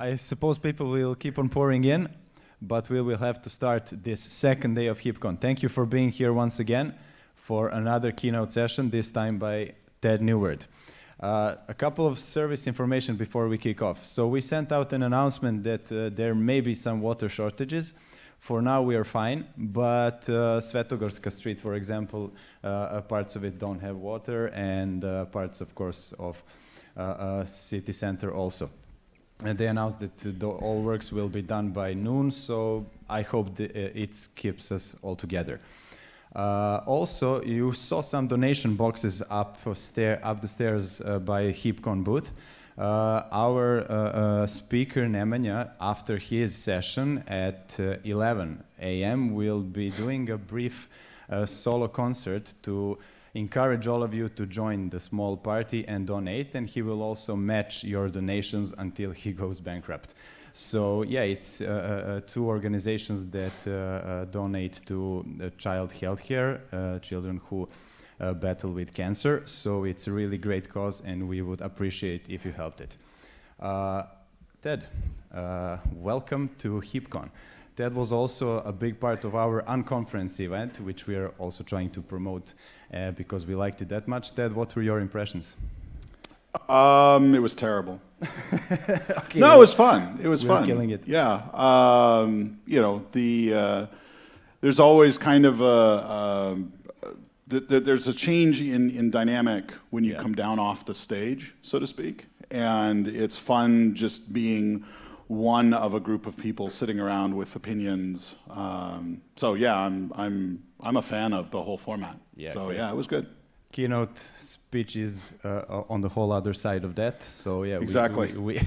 I suppose people will keep on pouring in, but we will have to start this second day of HeapCon. Thank you for being here once again for another keynote session, this time by Ted Neward. Uh, a couple of service information before we kick off. So we sent out an announcement that uh, there may be some water shortages. For now, we are fine, but uh, Svetogorska Street, for example, uh, uh, parts of it don't have water, and uh, parts, of course, of uh, city center also. And they announced that all works will be done by noon, so I hope the, it keeps us all together. Uh, also, you saw some donation boxes up, stair, up the stairs uh, by HeapCon booth. Uh, our uh, uh, speaker Nemanja, after his session at uh, 11 a.m., will be doing a brief solo concert to encourage all of you to join the small party and donate, and he will also match your donations until he goes bankrupt. So yeah, it's uh, uh, uh, two organizations that uh, uh donate to child health care, uh, children who battle with cancer. So it's a really great cause, and we would appreciate if you helped it. Ted, welcome to HeapCon. Ted was also a big part of our unconference event, which we are also trying to promote because we liked it that much. Ted, what were your impressions? Um, it was terrible. okay. No, it was fun. It was fun. Killing it. Yeah. Um, you know, the uh, there's always kind of a um, th th there's a change in in dynamic when you yeah. come down off the stage, so to speak, and it's fun just being one of a group of people sitting around with opinions. Um, so yeah, I'm I'm I'm a fan of the whole format. Yeah. So great. yeah, it was good keynote speech is uh, on the whole other side of that. So yeah, exactly. We, we,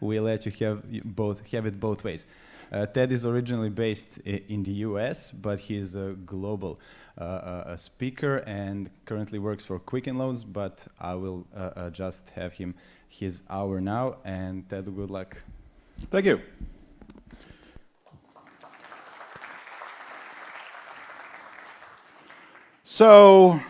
we, let you have both have it both ways. Uh, Ted is originally based in the U.S., but he's a global uh, a speaker and currently works for Quicken Loans. But I will uh, uh, just have him his hour now. And Ted, good luck. Thank you. So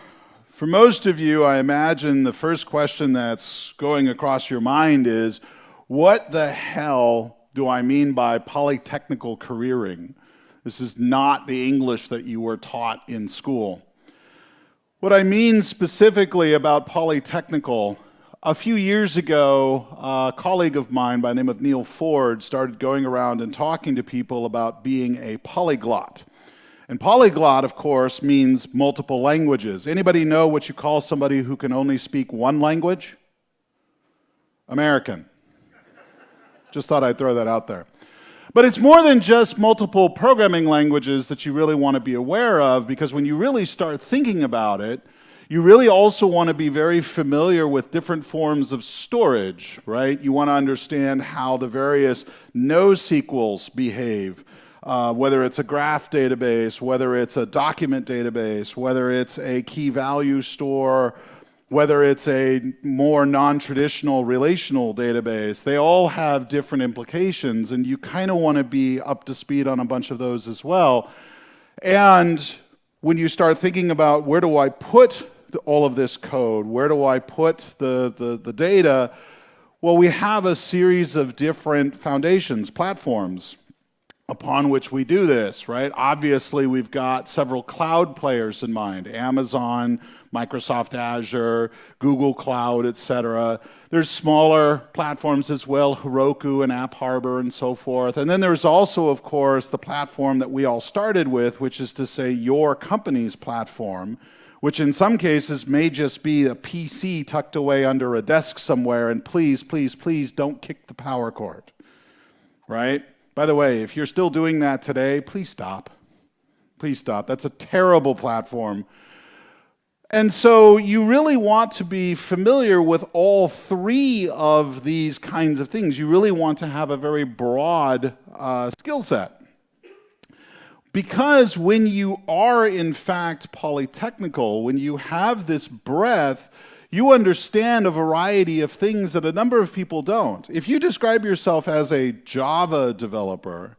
for most of you, I imagine the first question that's going across your mind is, what the hell do I mean by polytechnical careering? This is not the English that you were taught in school. What I mean specifically about polytechnical, a few years ago, a colleague of mine by the name of Neal Ford started going around and talking to people about being a polyglot. And polyglot, of course, means multiple languages. Anybody know what you call somebody who can only speak one language? American. Just thought I'd throw that out there. But it's more than just multiple programming languages that you really want to be aware of because when you really start thinking about it, you really also want to be very familiar with different forms of storage, right? You want to understand how the various NoSQLs behave uh, whether it's a graph database, whether it's a document database, whether it's a key value store, whether it's a more non-traditional relational database, they all have different implications and you kind of want to be up to speed on a bunch of those as well. And when you start thinking about where do I put all of this code, where do I put the, the, the data, well, we have a series of different foundations, platforms upon which we do this, right? Obviously, we've got several cloud players in mind, Amazon, Microsoft Azure, Google Cloud, etc. There's smaller platforms as well, Heroku and App Harbor and so forth. And then there's also, of course, the platform that we all started with, which is to say your company's platform, which in some cases may just be a PC tucked away under a desk somewhere, and please, please, please don't kick the power cord, right? By the way, if you're still doing that today, please stop. Please stop. That's a terrible platform. And so you really want to be familiar with all three of these kinds of things. You really want to have a very broad uh, skill set. Because when you are in fact polytechnical, when you have this breadth, you understand a variety of things that a number of people don't. If you describe yourself as a Java developer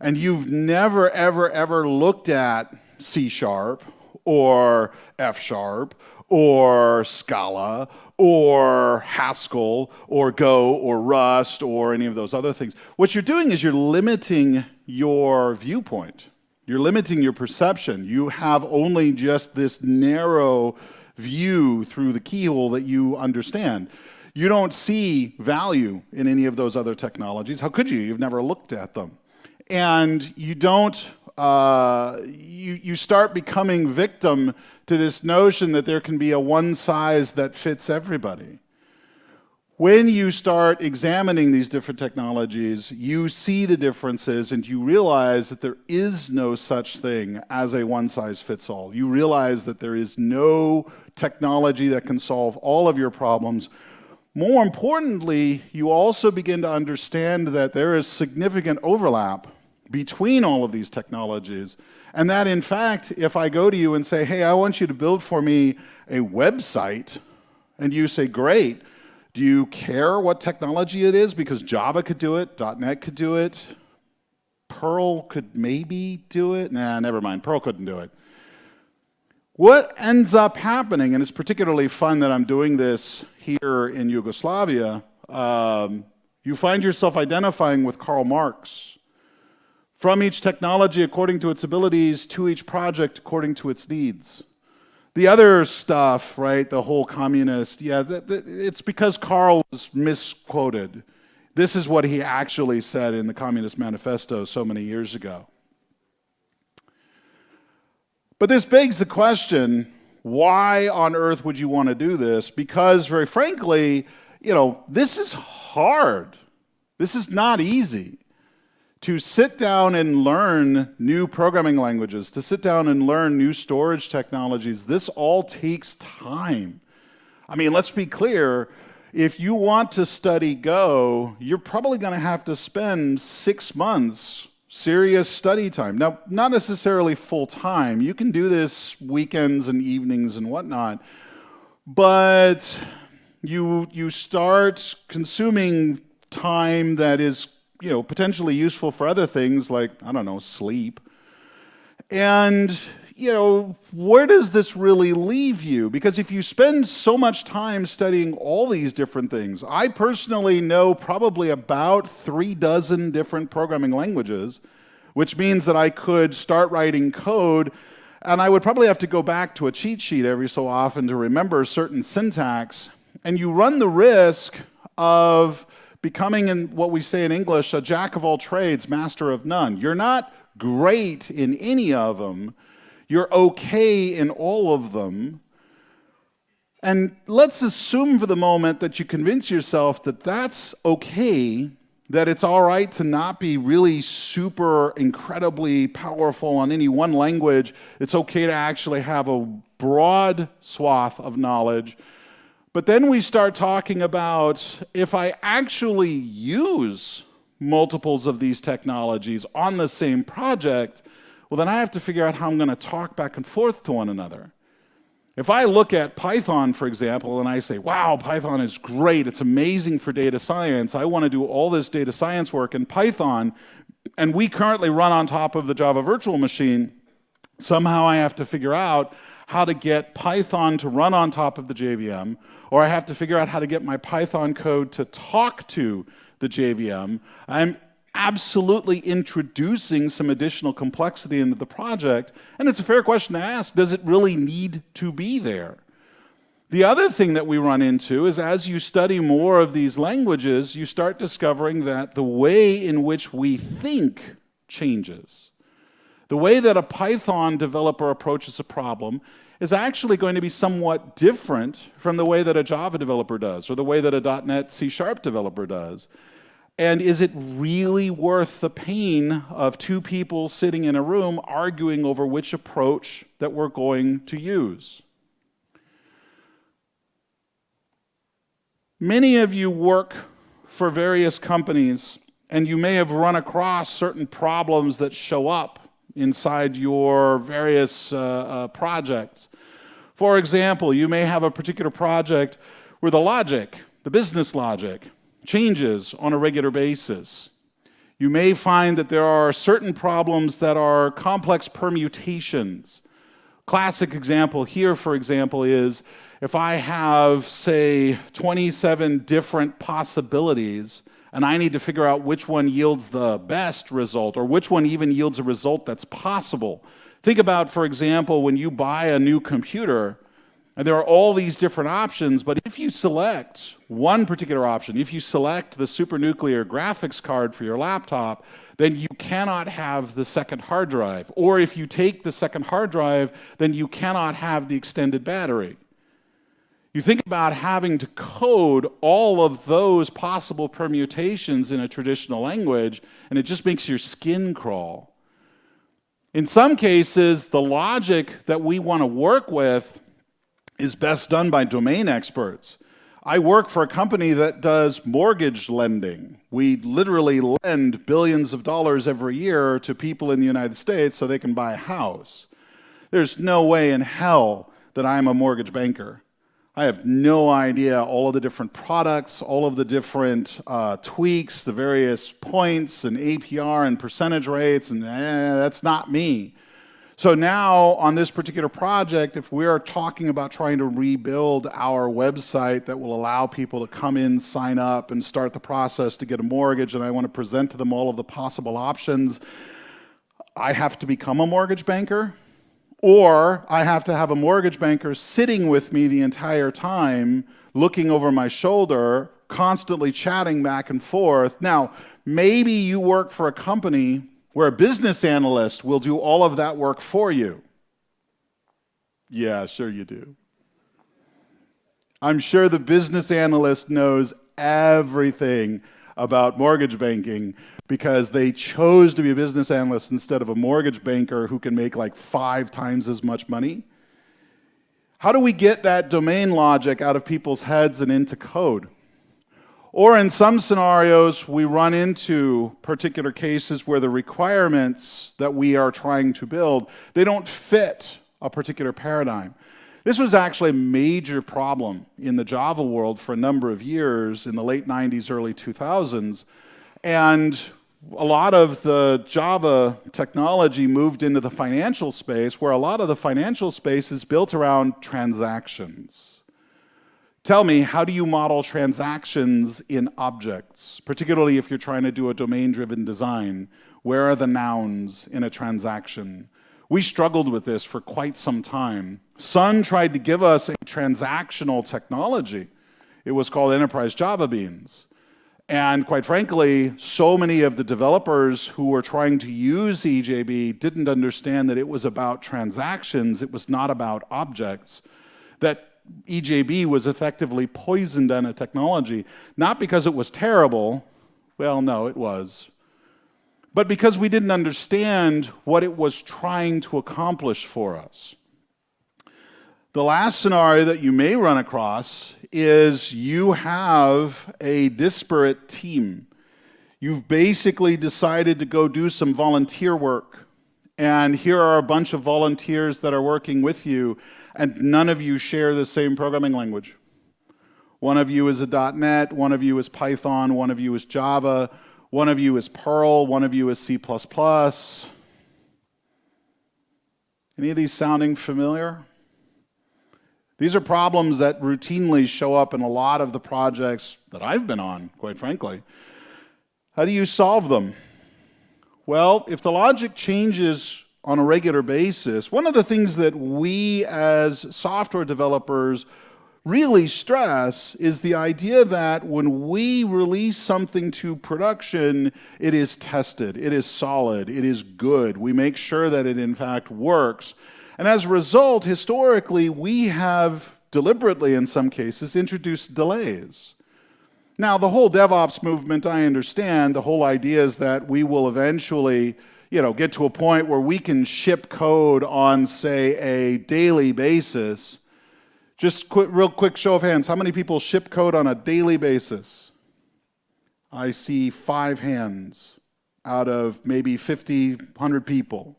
and you've never, ever, ever looked at C Sharp or F Sharp or Scala or Haskell or Go or Rust or any of those other things. What you're doing is you're limiting your viewpoint. You're limiting your perception. You have only just this narrow view through the keyhole that you understand. You don't see value in any of those other technologies. How could you? You've never looked at them. And you don't, uh, you, you start becoming victim to this notion that there can be a one size that fits everybody. When you start examining these different technologies, you see the differences and you realize that there is no such thing as a one size fits all. You realize that there is no technology that can solve all of your problems. More importantly, you also begin to understand that there is significant overlap between all of these technologies. And that, in fact, if I go to you and say, hey, I want you to build for me a website, and you say, great, do you care what technology it is? Because Java could do it, .NET could do it, Perl could maybe do it. Nah, never mind, Perl couldn't do it. What ends up happening, and it's particularly fun that I'm doing this here in Yugoslavia, um, you find yourself identifying with Karl Marx from each technology according to its abilities, to each project according to its needs. The other stuff, right, the whole communist, yeah, it's because Karl was misquoted. This is what he actually said in the Communist Manifesto so many years ago. But this begs the question why on earth would you want to do this? Because, very frankly, you know, this is hard. This is not easy to sit down and learn new programming languages, to sit down and learn new storage technologies, this all takes time. I mean, let's be clear. If you want to study Go, you're probably going to have to spend six months serious study time. Now, not necessarily full time. You can do this weekends and evenings and whatnot, but you, you start consuming time that is you know, potentially useful for other things like, I don't know, sleep. And, you know, where does this really leave you? Because if you spend so much time studying all these different things, I personally know probably about three dozen different programming languages, which means that I could start writing code and I would probably have to go back to a cheat sheet every so often to remember certain syntax. And you run the risk of becoming, in what we say in English, a jack of all trades, master of none. You're not great in any of them, you're okay in all of them. And let's assume for the moment that you convince yourself that that's okay, that it's all right to not be really super incredibly powerful on any one language. It's okay to actually have a broad swath of knowledge but then we start talking about if I actually use multiples of these technologies on the same project, well, then I have to figure out how I'm going to talk back and forth to one another. If I look at Python, for example, and I say, wow, Python is great, it's amazing for data science, I want to do all this data science work in Python, and we currently run on top of the Java virtual machine, somehow I have to figure out how to get Python to run on top of the JVM, or I have to figure out how to get my Python code to talk to the JVM, I'm absolutely introducing some additional complexity into the project. And it's a fair question to ask, does it really need to be there? The other thing that we run into is as you study more of these languages, you start discovering that the way in which we think changes. The way that a Python developer approaches a problem is actually going to be somewhat different from the way that a Java developer does or the way that a .NET C Sharp developer does. And is it really worth the pain of two people sitting in a room arguing over which approach that we're going to use? Many of you work for various companies and you may have run across certain problems that show up inside your various uh, uh, projects. For example, you may have a particular project where the logic, the business logic, changes on a regular basis. You may find that there are certain problems that are complex permutations. Classic example here, for example, is if I have, say, 27 different possibilities, and I need to figure out which one yields the best result or which one even yields a result that's possible. Think about, for example, when you buy a new computer, and there are all these different options, but if you select one particular option, if you select the supernuclear graphics card for your laptop, then you cannot have the second hard drive. Or if you take the second hard drive, then you cannot have the extended battery. You think about having to code all of those possible permutations in a traditional language, and it just makes your skin crawl. In some cases, the logic that we want to work with is best done by domain experts. I work for a company that does mortgage lending. We literally lend billions of dollars every year to people in the United States so they can buy a house. There's no way in hell that I'm a mortgage banker. I have no idea all of the different products, all of the different uh, tweaks, the various points and APR and percentage rates, and eh, that's not me. So now on this particular project, if we are talking about trying to rebuild our website that will allow people to come in, sign up, and start the process to get a mortgage, and I want to present to them all of the possible options, I have to become a mortgage banker, or I have to have a mortgage banker sitting with me the entire time, looking over my shoulder, constantly chatting back and forth. Now, maybe you work for a company where a business analyst will do all of that work for you. Yeah, sure you do. I'm sure the business analyst knows everything about mortgage banking because they chose to be a business analyst instead of a mortgage banker who can make like five times as much money. How do we get that domain logic out of people's heads and into code? Or in some scenarios, we run into particular cases where the requirements that we are trying to build, they don't fit a particular paradigm. This was actually a major problem in the Java world for a number of years in the late 90s, early 2000s. And a lot of the Java technology moved into the financial space, where a lot of the financial space is built around transactions. Tell me, how do you model transactions in objects, particularly if you're trying to do a domain-driven design? Where are the nouns in a transaction? We struggled with this for quite some time. Sun tried to give us a transactional technology. It was called Enterprise Java Beans. And quite frankly, so many of the developers who were trying to use EJB didn't understand that it was about transactions, it was not about objects. That EJB was effectively poisoned on a technology, not because it was terrible, well, no, it was, but because we didn't understand what it was trying to accomplish for us. The last scenario that you may run across is you have a disparate team. You've basically decided to go do some volunteer work. And here are a bunch of volunteers that are working with you, and none of you share the same programming language. One of you is a .NET, one of you is Python, one of you is Java, one of you is Perl, one of you is C++. Any of these sounding familiar? These are problems that routinely show up in a lot of the projects that I've been on, quite frankly. How do you solve them? Well, if the logic changes on a regular basis, one of the things that we as software developers really stress is the idea that when we release something to production, it is tested, it is solid, it is good. We make sure that it in fact works. And as a result, historically, we have deliberately, in some cases, introduced delays. Now, the whole DevOps movement, I understand, the whole idea is that we will eventually you know, get to a point where we can ship code on, say, a daily basis. Just real quick show of hands. How many people ship code on a daily basis? I see five hands out of maybe 50, 100 people.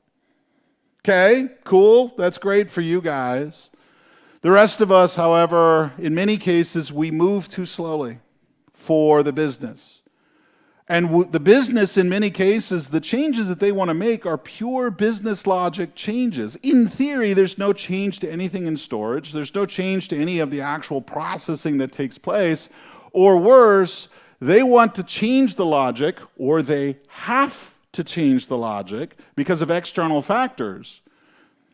Okay, cool. That's great for you guys. The rest of us, however, in many cases, we move too slowly for the business. And the business, in many cases, the changes that they want to make are pure business logic changes. In theory, there's no change to anything in storage, there's no change to any of the actual processing that takes place. Or worse, they want to change the logic, or they have to change the logic because of external factors.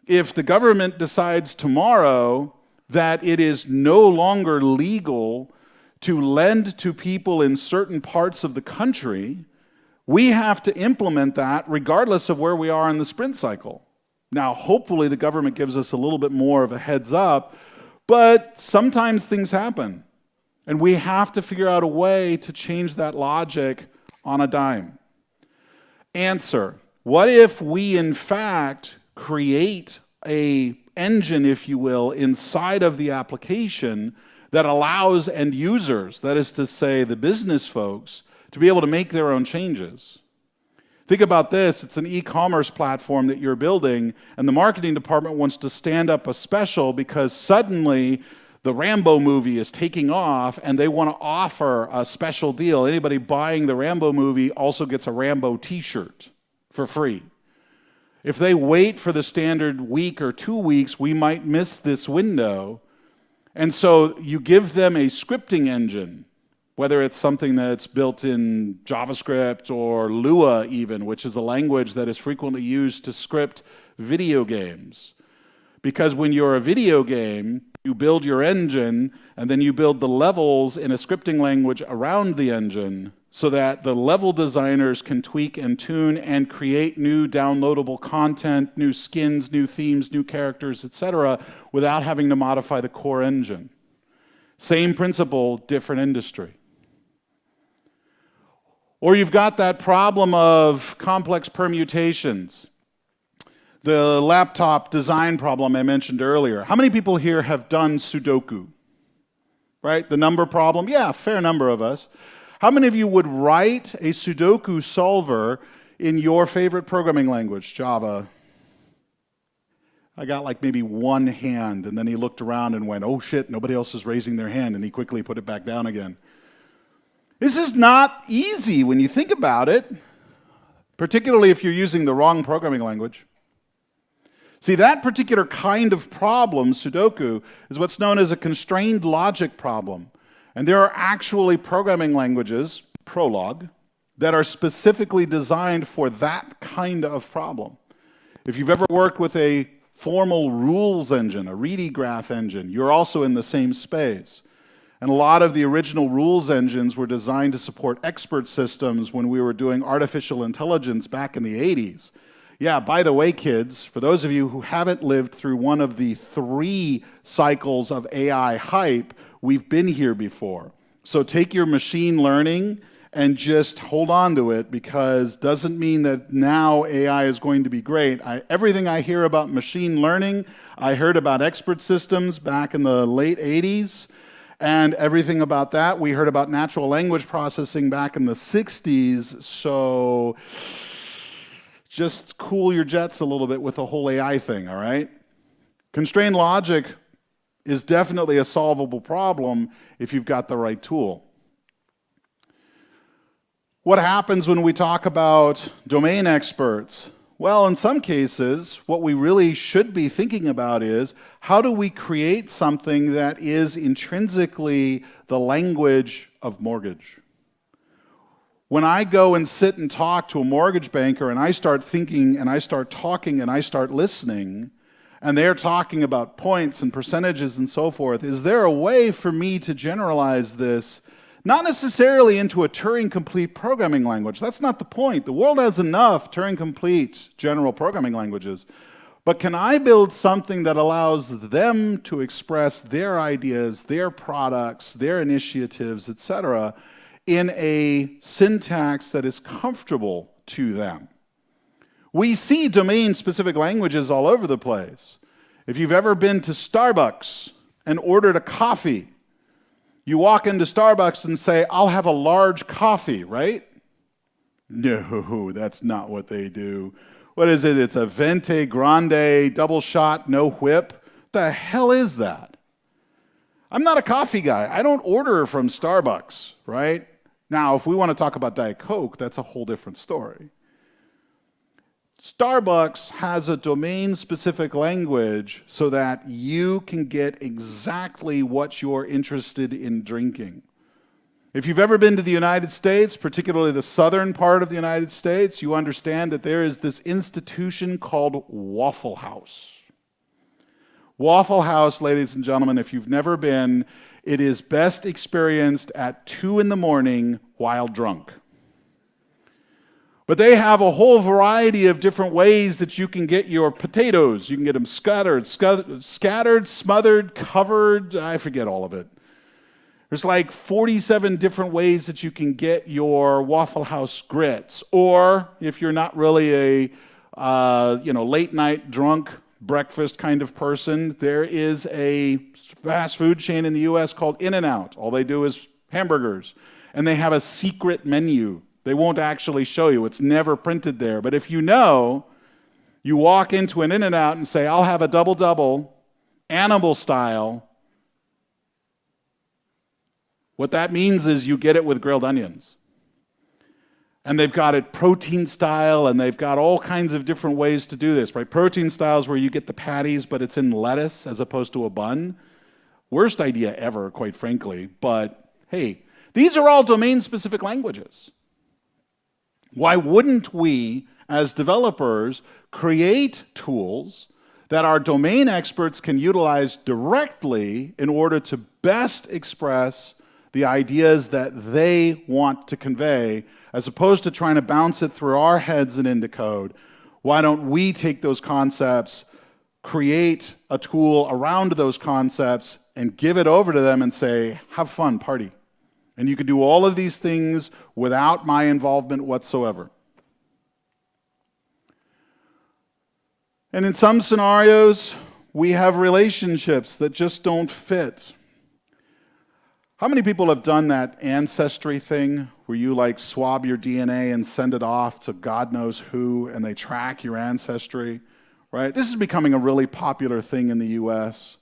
If the government decides tomorrow that it is no longer legal to lend to people in certain parts of the country, we have to implement that regardless of where we are in the sprint cycle. Now, hopefully, the government gives us a little bit more of a heads up, but sometimes things happen. And we have to figure out a way to change that logic on a dime. Answer What if we, in fact, create a engine, if you will, inside of the application that allows end users, that is to say, the business folks, to be able to make their own changes. Think about this it's an e commerce platform that you're building, and the marketing department wants to stand up a special because suddenly the Rambo movie is taking off and they want to offer a special deal. Anybody buying the Rambo movie also gets a Rambo t shirt for free. If they wait for the standard week or two weeks, we might miss this window. And so you give them a scripting engine, whether it's something that's built in JavaScript or Lua, even, which is a language that is frequently used to script video games. Because when you're a video game, you build your engine and then you build the levels in a scripting language around the engine so that the level designers can tweak and tune and create new downloadable content, new skins, new themes, new characters, etc., without having to modify the core engine. Same principle, different industry. Or you've got that problem of complex permutations. The laptop design problem I mentioned earlier. How many people here have done Sudoku? Right? The number problem? Yeah, fair number of us. How many of you would write a Sudoku solver in your favorite programming language, Java? I got like maybe one hand, and then he looked around and went, oh shit, nobody else is raising their hand, and he quickly put it back down again. This is not easy when you think about it, particularly if you're using the wrong programming language. See, that particular kind of problem, Sudoku, is what's known as a constrained logic problem. And there are actually programming languages, Prolog, that are specifically designed for that kind of problem. If you've ever worked with a formal rules engine, a Rete graph engine, you're also in the same space. And a lot of the original rules engines were designed to support expert systems when we were doing artificial intelligence back in the 80s. Yeah, by the way, kids, for those of you who haven't lived through one of the three cycles of AI hype, We've been here before. So take your machine learning and just hold on to it because doesn't mean that now AI is going to be great. I, everything I hear about machine learning, I heard about expert systems back in the late 80s, and everything about that we heard about natural language processing back in the 60s. So just cool your jets a little bit with the whole AI thing, all right? Constrained logic is definitely a solvable problem if you've got the right tool. What happens when we talk about domain experts? Well, in some cases, what we really should be thinking about is how do we create something that is intrinsically the language of mortgage? When I go and sit and talk to a mortgage banker and I start thinking and I start talking and I start listening, and they're talking about points and percentages and so forth, is there a way for me to generalize this, not necessarily into a Turing complete programming language? That's not the point. The world has enough Turing complete general programming languages. But can I build something that allows them to express their ideas, their products, their initiatives, etc., in a syntax that is comfortable to them? We see domain specific languages all over the place. If you've ever been to Starbucks and ordered a coffee, you walk into Starbucks and say, I'll have a large coffee, right? No, that's not what they do. What is it? It's a Venti Grande double shot, no whip. The hell is that? I'm not a coffee guy. I don't order from Starbucks, right? Now, if we want to talk about Diet Coke, that's a whole different story. Starbucks has a domain specific language so that you can get exactly what you're interested in drinking. If you've ever been to the United States, particularly the southern part of the United States, you understand that there is this institution called Waffle House. Waffle House, ladies and gentlemen, if you've never been, it is best experienced at 2 in the morning while drunk. But they have a whole variety of different ways that you can get your potatoes. You can get them scattered, scattered, smothered, covered, I forget all of it. There's like 47 different ways that you can get your Waffle House grits. Or if you're not really a uh, you know, late night drunk breakfast kind of person, there is a fast food chain in the US called In N Out. All they do is hamburgers. And they have a secret menu they won't actually show you, it's never printed there. But if you know, you walk into an In N Out and say, I'll have a double double, animal style. What that means is you get it with grilled onions. And they've got it protein style, and they've got all kinds of different ways to do this, right? Protein style is where you get the patties, but it's in lettuce as opposed to a bun. Worst idea ever, quite frankly. But hey, these are all domain specific languages. Why wouldn't we, as developers, create tools that our domain experts can utilize directly in order to best express the ideas that they want to convey, as opposed to trying to bounce it through our heads and into code? Why don't we take those concepts, create a tool around those concepts, and give it over to them and say, have fun, party? And you can do all of these things without my involvement whatsoever. And in some scenarios, we have relationships that just don't fit. How many people have done that ancestry thing where you like swab your DNA and send it off to God knows who and they track your ancestry? Right? This is becoming a really popular thing in the US.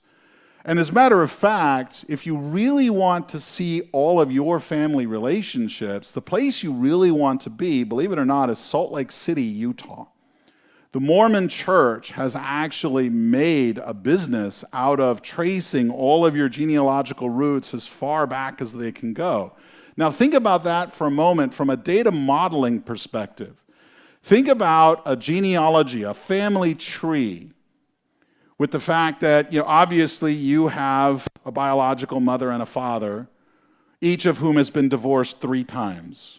And as a matter of fact, if you really want to see all of your family relationships, the place you really want to be, believe it or not, is Salt Lake City, Utah. The Mormon church has actually made a business out of tracing all of your genealogical roots as far back as they can go. Now, think about that for a moment from a data modeling perspective. Think about a genealogy, a family tree with the fact that, you know, obviously you have a biological mother and a father, each of whom has been divorced three times,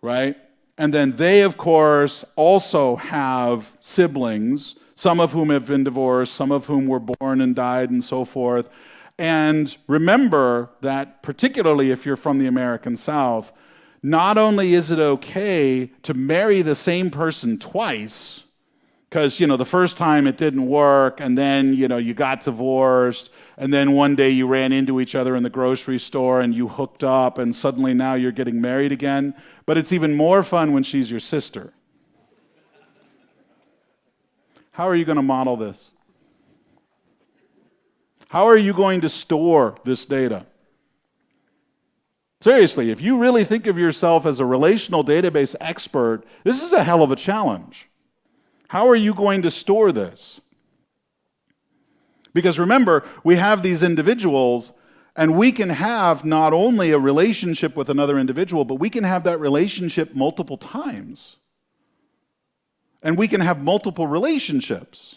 right? And then they, of course, also have siblings, some of whom have been divorced, some of whom were born and died, and so forth. And remember that, particularly if you're from the American South, not only is it okay to marry the same person twice, because you know the first time it didn't work and then you know you got divorced and then one day you ran into each other in the grocery store and you hooked up and suddenly now you're getting married again. But it's even more fun when she's your sister. How are you going to model this? How are you going to store this data? Seriously if you really think of yourself as a relational database expert this is a hell of a challenge how are you going to store this? Because remember, we have these individuals, and we can have not only a relationship with another individual, but we can have that relationship multiple times. And we can have multiple relationships.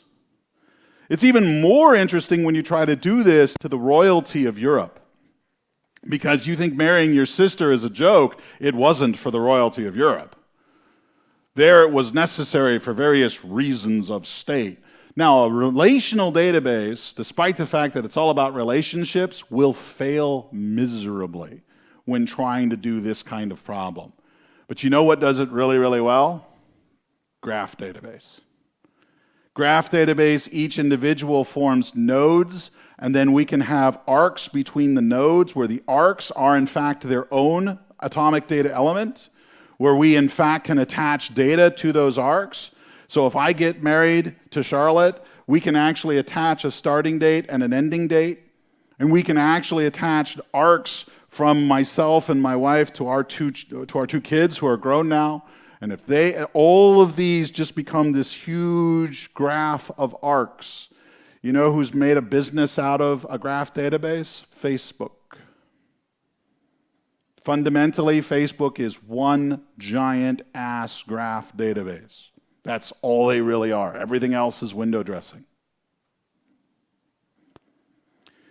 It's even more interesting when you try to do this to the royalty of Europe. Because you think marrying your sister is a joke, it wasn't for the royalty of Europe. There it was necessary for various reasons of state. Now, a relational database, despite the fact that it's all about relationships, will fail miserably when trying to do this kind of problem. But you know what does it really, really well? Graph database. Graph database, each individual forms nodes, and then we can have arcs between the nodes where the arcs are, in fact, their own atomic data element where we in fact can attach data to those arcs. So if I get married to Charlotte, we can actually attach a starting date and an ending date, and we can actually attach arcs from myself and my wife to our two, to our two kids who are grown now. And if they, all of these just become this huge graph of arcs, you know who's made a business out of a graph database? Facebook. Fundamentally, Facebook is one giant ass graph database. That's all they really are. Everything else is window dressing.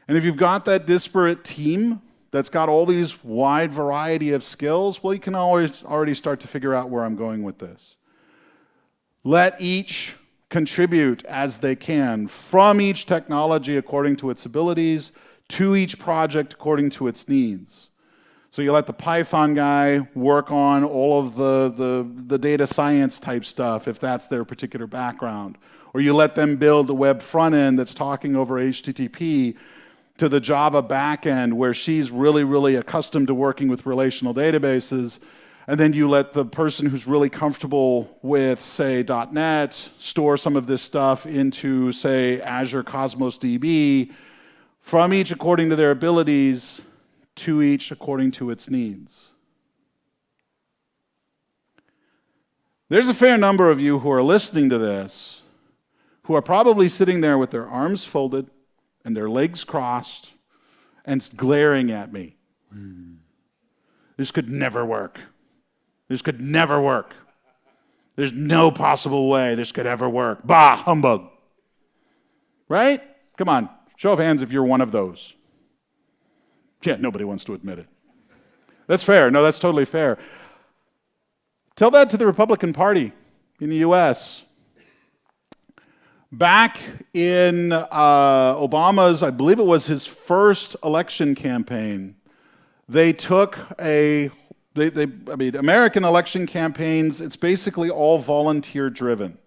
And if you've got that disparate team that's got all these wide variety of skills, well, you can always already start to figure out where I'm going with this. Let each contribute as they can from each technology according to its abilities to each project according to its needs. So you let the Python guy work on all of the, the, the, data science type stuff if that's their particular background. Or you let them build a web front end that's talking over HTTP to the Java backend where she's really, really accustomed to working with relational databases. And then you let the person who's really comfortable with, say, .NET store some of this stuff into, say, Azure Cosmos DB from each according to their abilities to each according to its needs. There's a fair number of you who are listening to this who are probably sitting there with their arms folded and their legs crossed and glaring at me. This could never work. This could never work. There's no possible way this could ever work. Bah, humbug. Right? Come on, show of hands if you're one of those. Yeah, nobody wants to admit it. That's fair. No, that's totally fair. Tell that to the Republican Party in the US. Back in uh, Obama's, I believe it was his first election campaign, they took a, they, they, I mean, American election campaigns, it's basically all volunteer driven.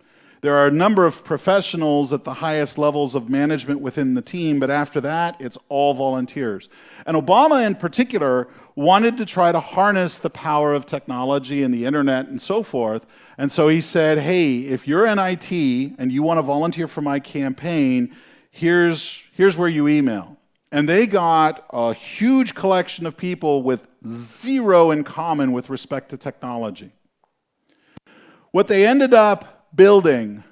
There are a number of professionals at the highest levels of management within the team, but after that, it's all volunteers. And Obama, in particular, wanted to try to harness the power of technology and the internet and so forth. And so he said, hey, if you're in IT and you want to volunteer for my campaign, here's, here's where you email. And they got a huge collection of people with zero in common with respect to technology. What they ended up building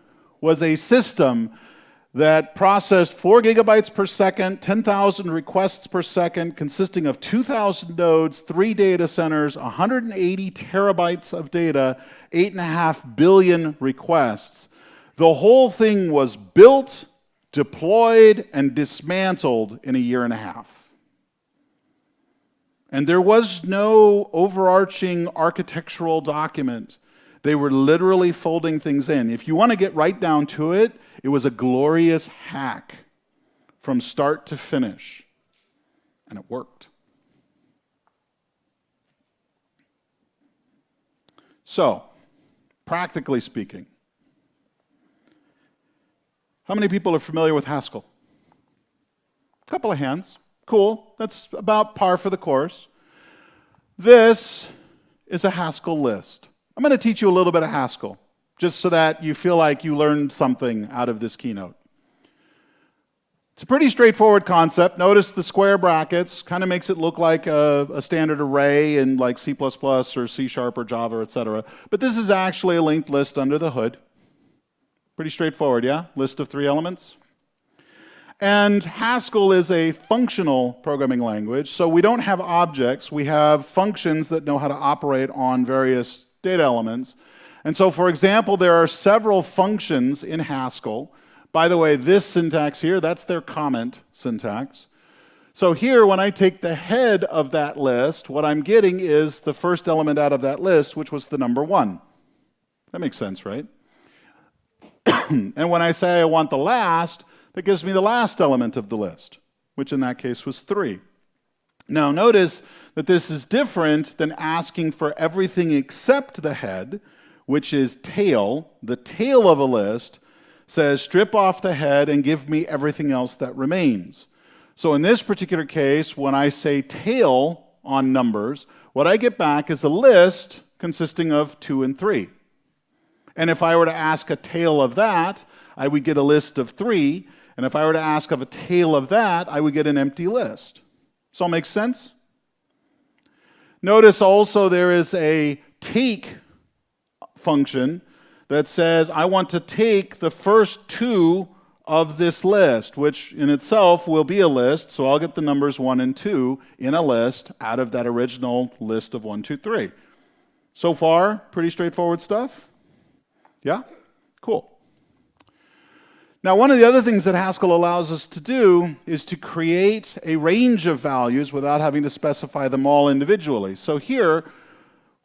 was a system that processed 4 gigabytes per second, 10,000 requests per second, consisting of 2,000 nodes, three data centers, 180 terabytes of data, 8.5 billion requests. The whole thing was built, deployed, and dismantled in a year and a half. And there was no overarching architectural document they were literally folding things in. If you want to get right down to it, it was a glorious hack from start to finish. And it worked. So, practically speaking, how many people are familiar with Haskell? A couple of hands. Cool. That's about par for the course. This is a Haskell list. I'm going to teach you a little bit of Haskell, just so that you feel like you learned something out of this keynote. It's a pretty straightforward concept. Notice the square brackets, kind of makes it look like a, a, standard array in like C++ or C Sharp or Java, etc. But this is actually a linked list under the hood. Pretty straightforward, yeah? List of three elements. And Haskell is a functional programming language, so we don't have objects, we have functions that know how to operate on various data elements. And so, for example, there are several functions in Haskell. By the way, this syntax here, that's their comment syntax. So here, when I take the head of that list, what I'm getting is the first element out of that list, which was the number one. That makes sense, right? and when I say I want the last, that gives me the last element of the list, which in that case was three. Now notice that this is different than asking for everything except the head, which is tail. The tail of a list says strip off the head and give me everything else that remains. So in this particular case, when I say tail on numbers, what I get back is a list consisting of 2 and 3. And if I were to ask a tail of that, I would get a list of 3. And if I were to ask of a tail of that, I would get an empty list. Does all make sense? Notice also there is a take function that says I want to take the first two of this list, which in itself will be a list, so I'll get the numbers 1 and 2 in a list out of that original list of one, two, three. So far, pretty straightforward stuff? Yeah? Cool. Now, one of the other things that Haskell allows us to do is to create a range of values without having to specify them all individually. So here,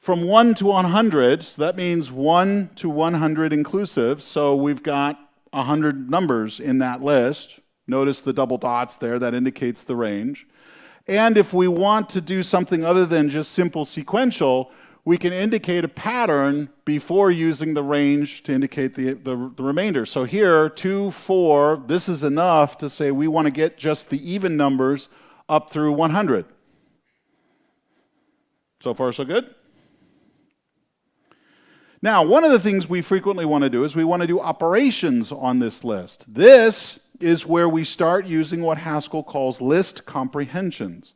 from 1 to 100, so that means 1 to 100 inclusive, so we've got 100 numbers in that list. Notice the double dots there, that indicates the range. And if we want to do something other than just simple sequential, we can indicate a pattern before using the range to indicate the, the, the, remainder. So here, 2, 4, this is enough to say we want to get just the even numbers up through 100. So far, so good? Now, one of the things we frequently want to do is we want to do operations on this list. This is where we start using what Haskell calls list comprehensions.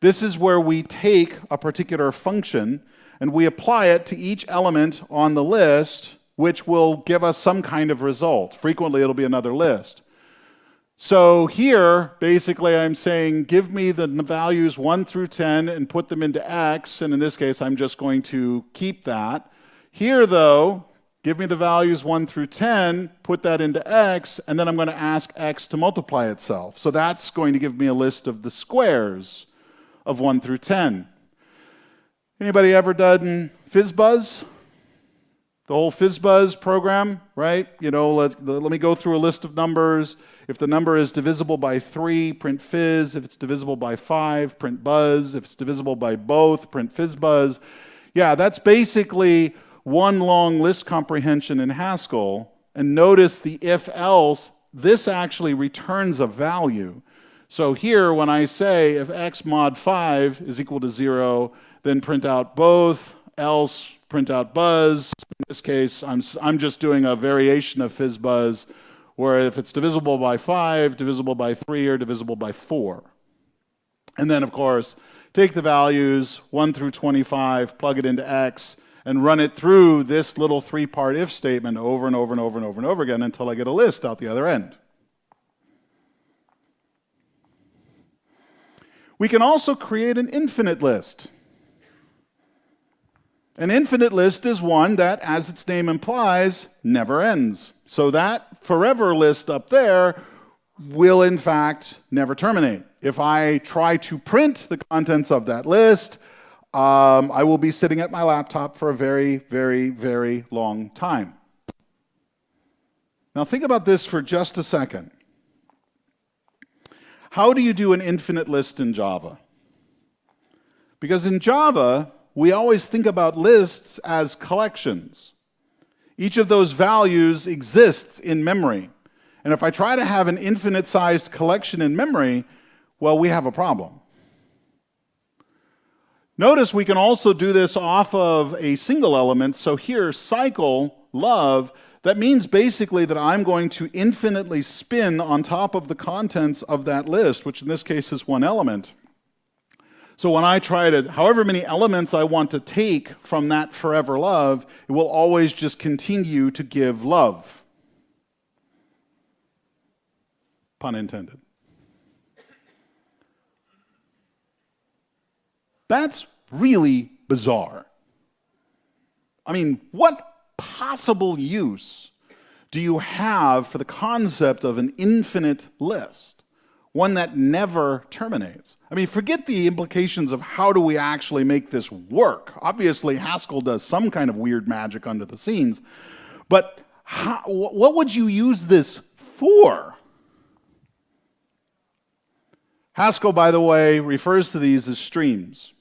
This is where we take a particular function and we apply it to each element on the list, which will give us some kind of result. Frequently, it'll be another list. So here, basically, I'm saying, give me the values 1 through 10 and put them into x, and in this case, I'm just going to keep that. Here, though, give me the values 1 through 10, put that into x, and then I'm going to ask x to multiply itself. So that's going to give me a list of the squares of 1 through 10. Anybody ever done FizzBuzz? The whole FizzBuzz program, right? You know, let, let me go through a list of numbers. If the number is divisible by 3, print fizz. If it's divisible by 5, print buzz. If it's divisible by both, print FizzBuzz. Yeah, that's basically one long list comprehension in Haskell, and notice the if else, this actually returns a value. So here, when I say if x mod 5 is equal to 0, then print out both, else print out buzz. In this case, I'm, I'm just doing a variation of fizzbuzz, where if it's divisible by 5, divisible by 3, or divisible by 4. And then, of course, take the values 1 through 25, plug it into x, and run it through this little three-part if statement over and over and over and over and over again until I get a list out the other end. We can also create an infinite list. An infinite list is one that, as its name implies, never ends. So that forever list up there will, in fact, never terminate. If I try to print the contents of that list, um, I will be sitting at my laptop for a very, very, very long time. Now, think about this for just a second. How do you do an infinite list in Java? Because in Java, we always think about lists as collections. Each of those values exists in memory. And if I try to have an infinite sized collection in memory, well, we have a problem. Notice we can also do this off of a single element. So here, cycle, love, that means basically that I'm going to infinitely spin on top of the contents of that list, which in this case is one element. So when I try to, however many elements I want to take from that forever love, it will always just continue to give love. Pun intended. That's really bizarre. I mean, what possible use do you have for the concept of an infinite list? One that never terminates. I mean, forget the implications of how do we actually make this work. Obviously, Haskell does some kind of weird magic under the scenes, but how, what would you use this for? Haskell, by the way, refers to these as streams.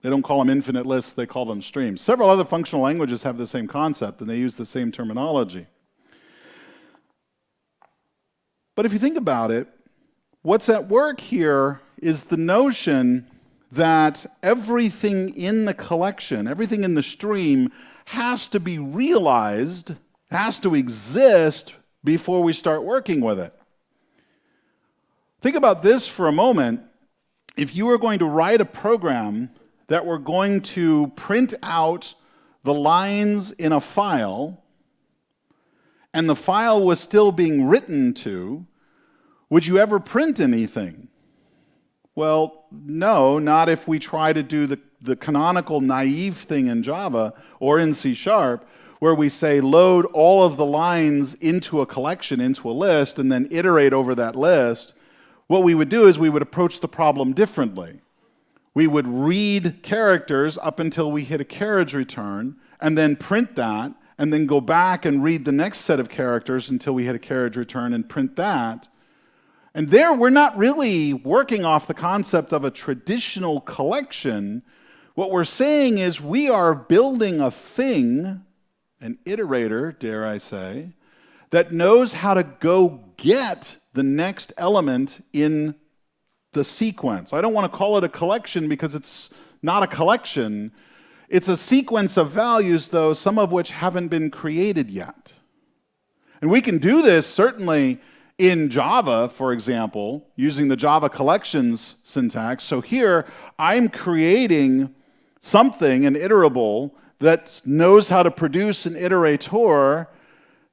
They don't call them infinite lists, they call them streams. Several other functional languages have the same concept and they use the same terminology. But if you think about it, what's at work here is the notion that everything in the collection, everything in the stream, has to be realized, has to exist before we start working with it. Think about this for a moment. if you were going to write a program that were going to print out the lines in a file, and the file was still being written to, would you ever print anything? Well, no, not if we try to do the, the canonical naive thing in Java or in C Sharp, where we say load all of the lines into a collection, into a list, and then iterate over that list. What we would do is we would approach the problem differently. We would read characters up until we hit a carriage return, and then print that, and then go back and read the next set of characters until we hit a carriage return and print that. And there, we're not really working off the concept of a traditional collection. What we're saying is we are building a thing, an iterator, dare I say, that knows how to go get the next element in the sequence. I don't want to call it a collection because it's not a collection. It's a sequence of values, though, some of which haven't been created yet. And we can do this certainly in Java, for example, using the Java collections syntax. So here, I'm creating something, an iterable, that knows how to produce an iterator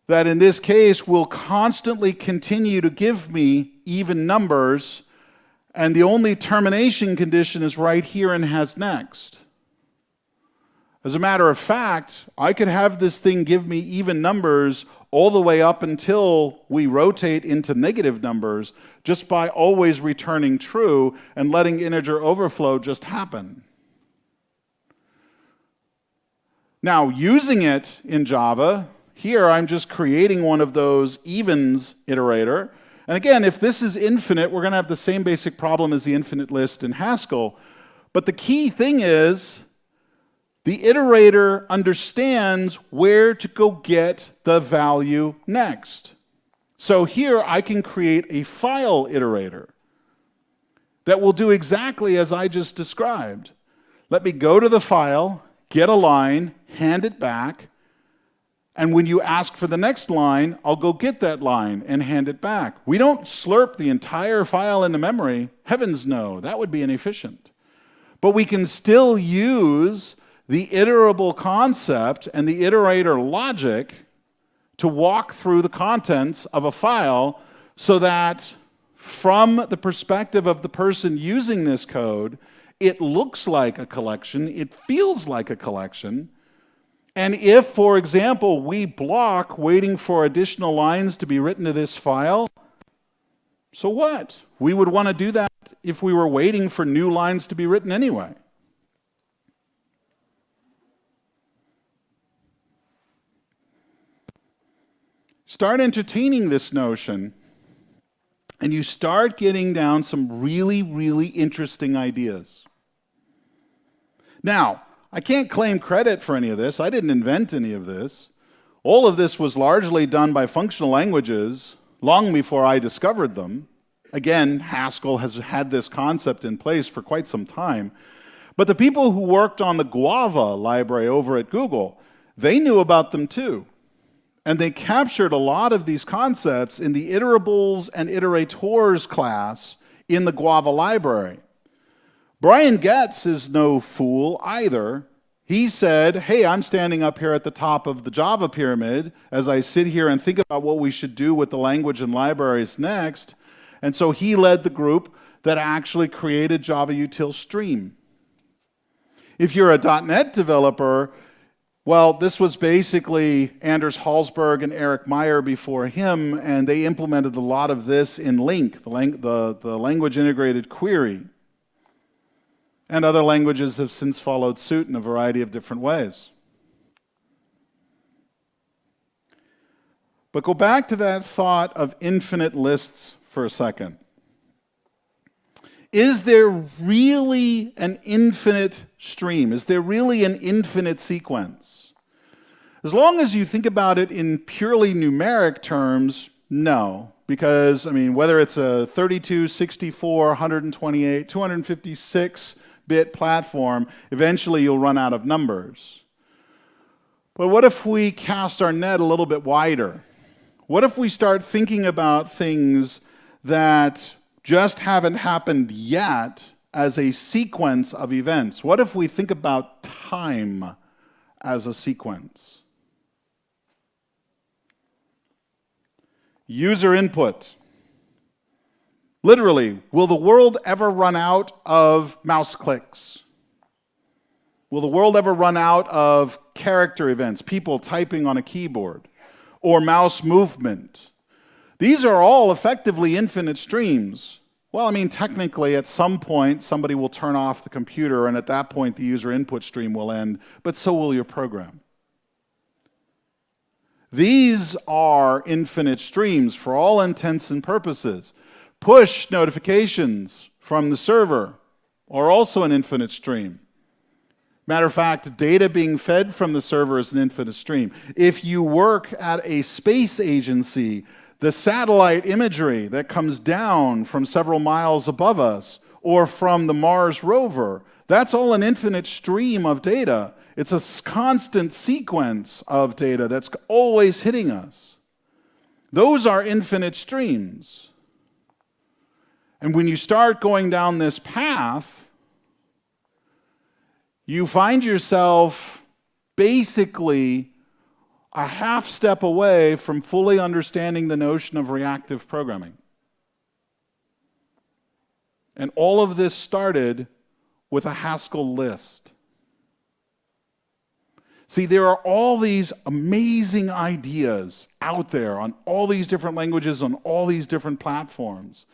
that in this case will constantly continue to give me even numbers, and the only termination condition is right here and has next. As a matter of fact, I could have this thing give me even numbers all the way up until we rotate into negative numbers just by always returning true and letting integer overflow just happen. Now, using it in Java, here I'm just creating one of those evens iterator. And again, if this is infinite, we're going to have the same basic problem as the infinite list in Haskell. But the key thing is the iterator understands where to go get the value next. So here I can create a file iterator that will do exactly as I just described. Let me go to the file, get a line, hand it back, and when you ask for the next line, I'll go get that line and hand it back. We don't slurp the entire file into memory. Heavens no, that would be inefficient. But we can still use the iterable concept and the iterator logic to walk through the contents of a file so that from the perspective of the person using this code, it looks like a collection, it feels like a collection, and if, for example, we block waiting for additional lines to be written to this file, so what? We would want to do that if we were waiting for new lines to be written anyway. Start entertaining this notion, and you start getting down some really, really interesting ideas. Now, I can't claim credit for any of this. I didn't invent any of this. All of this was largely done by functional languages long before I discovered them. Again, Haskell has had this concept in place for quite some time. But the people who worked on the Guava library over at Google, they knew about them too. And they captured a lot of these concepts in the iterables and iterators class in the Guava library. Brian Goetz is no fool either. He said, Hey, I'm standing up here at the top of the Java pyramid as I sit here and think about what we should do with the language and libraries next. And so he led the group that actually created Java Util Stream. If you're a .NET developer, well, this was basically Anders Hejlsberg and Erik Meijer before him, and they implemented a lot of this in LINQ, the, lang the, the language integrated query. And other languages have since followed suit in a variety of different ways. But go back to that thought of infinite lists for a second. Is there really an infinite stream? Is there really an infinite sequence? As long as you think about it in purely numeric terms, no. Because, I mean, whether it's a 32, 64, 128, 256 bit platform, eventually you'll run out of numbers. But what if we cast our net a little bit wider? What if we start thinking about things that just haven't happened yet, as a sequence of events? What if we think about time as a sequence? User input. Literally, will the world ever run out of mouse clicks? Will the world ever run out of character events, people typing on a keyboard, or mouse movement? These are all effectively infinite streams. Well, I mean, technically, at some point, somebody will turn off the computer, and at that point, the user input stream will end, but so will your program. These are infinite streams for all intents and purposes. Push notifications from the server are also an infinite stream. Matter of fact, data being fed from the server is an infinite stream. If you work at a space agency, the satellite imagery that comes down from several miles above us or from the Mars rover, that's all an infinite stream of data. It's a constant sequence of data that's always hitting us. Those are infinite streams. And when you start going down this path, you find yourself basically a half step away from fully understanding the notion of reactive programming. And all of this started with a Haskell list. See, there are all these amazing ideas out there on all these different languages, on all these different platforms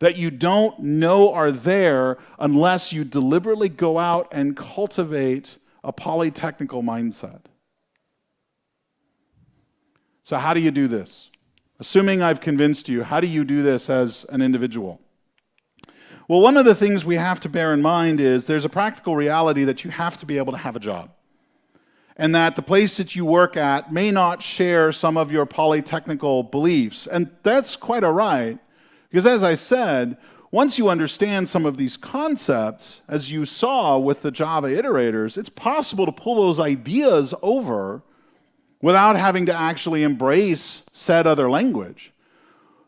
that you don't know are there unless you deliberately go out and cultivate a polytechnical mindset. So, how do you do this? Assuming I've convinced you, how do you do this as an individual? Well, one of the things we have to bear in mind is there's a practical reality that you have to be able to have a job. And that the place that you work at may not share some of your polytechnical beliefs. And that's quite all right, because as I said, once you understand some of these concepts, as you saw with the Java iterators, it's possible to pull those ideas over without having to actually embrace said other language.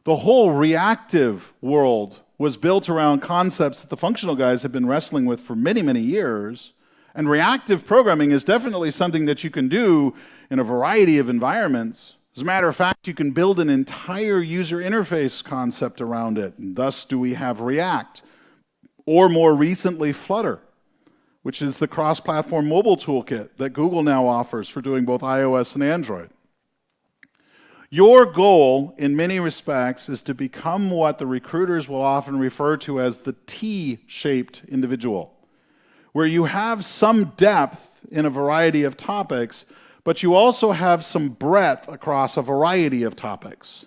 The whole reactive world was built around concepts that the functional guys have been wrestling with for many, many years. And reactive programming is definitely something that you can do in a variety of environments. As a matter of fact, you can build an entire user interface concept around it. And thus do we have React, or more recently, Flutter which is the cross-platform mobile toolkit that Google now offers for doing both iOS and Android. Your goal, in many respects, is to become what the recruiters will often refer to as the T-shaped individual, where you have some depth in a variety of topics, but you also have some breadth across a variety of topics.